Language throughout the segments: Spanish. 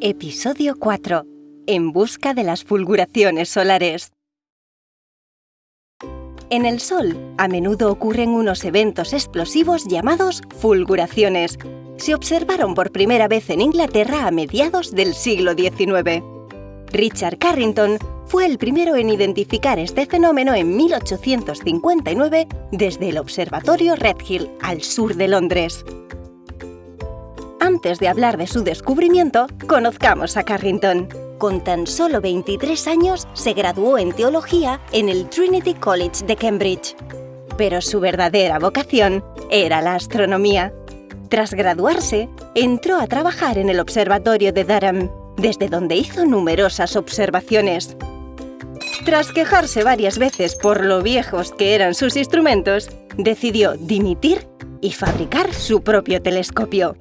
Episodio 4. En busca de las fulguraciones solares. En el Sol, a menudo ocurren unos eventos explosivos llamados fulguraciones. Se observaron por primera vez en Inglaterra a mediados del siglo XIX. Richard Carrington fue el primero en identificar este fenómeno en 1859 desde el Observatorio Redhill, al sur de Londres. Antes de hablar de su descubrimiento, conozcamos a Carrington. Con tan solo 23 años, se graduó en teología en el Trinity College de Cambridge. Pero su verdadera vocación era la astronomía. Tras graduarse, entró a trabajar en el Observatorio de Durham, desde donde hizo numerosas observaciones. Tras quejarse varias veces por lo viejos que eran sus instrumentos, decidió dimitir y fabricar su propio telescopio.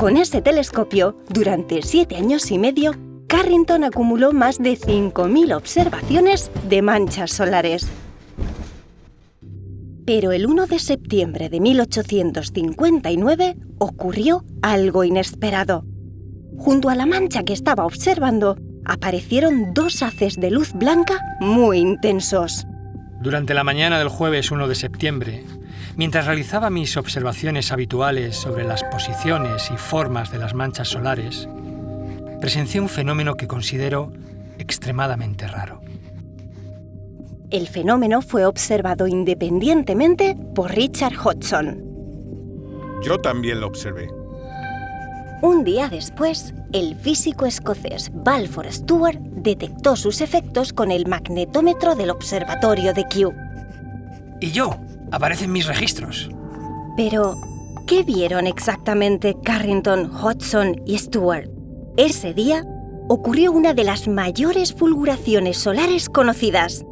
Con ese telescopio, durante siete años y medio, Carrington acumuló más de 5.000 observaciones de manchas solares. Pero el 1 de septiembre de 1859 ocurrió algo inesperado. Junto a la mancha que estaba observando, aparecieron dos haces de luz blanca muy intensos. Durante la mañana del jueves 1 de septiembre, mientras realizaba mis observaciones habituales sobre las posiciones y formas de las manchas solares, presencié un fenómeno que considero extremadamente raro. El fenómeno fue observado independientemente por Richard Hodgson. Yo también lo observé. Un día después, el físico escocés Balfour Stewart detectó sus efectos con el magnetómetro del observatorio de Kew. Y yo, aparecen mis registros. Pero, ¿qué vieron exactamente Carrington, Hodgson y Stewart? Ese día ocurrió una de las mayores fulguraciones solares conocidas.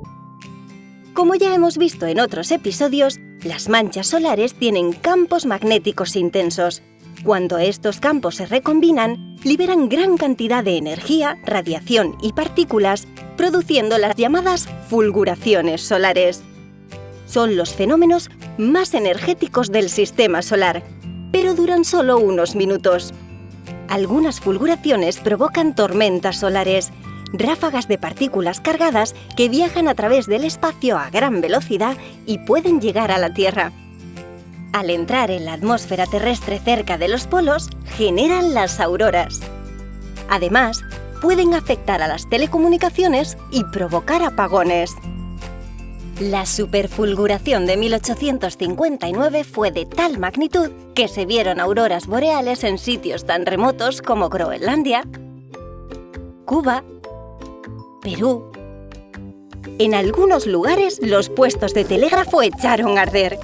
Como ya hemos visto en otros episodios, las manchas solares tienen campos magnéticos intensos. Cuando estos campos se recombinan, liberan gran cantidad de energía, radiación y partículas, produciendo las llamadas fulguraciones solares. Son los fenómenos más energéticos del sistema solar, pero duran solo unos minutos. Algunas fulguraciones provocan tormentas solares, ráfagas de partículas cargadas que viajan a través del espacio a gran velocidad y pueden llegar a la Tierra. Al entrar en la atmósfera terrestre cerca de los polos, generan las auroras. Además, pueden afectar a las telecomunicaciones y provocar apagones. La superfulguración de 1859 fue de tal magnitud que se vieron auroras boreales en sitios tan remotos como Groenlandia, Cuba, Perú. En algunos lugares los puestos de telégrafo echaron a arder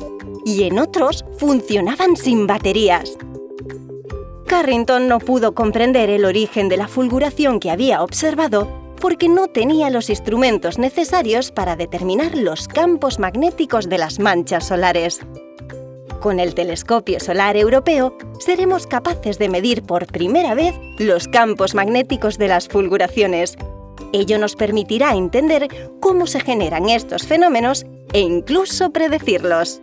y en otros funcionaban sin baterías. Carrington no pudo comprender el origen de la fulguración que había observado porque no tenía los instrumentos necesarios para determinar los campos magnéticos de las manchas solares. Con el telescopio solar europeo seremos capaces de medir por primera vez los campos magnéticos de las fulguraciones. Ello nos permitirá entender cómo se generan estos fenómenos e incluso predecirlos.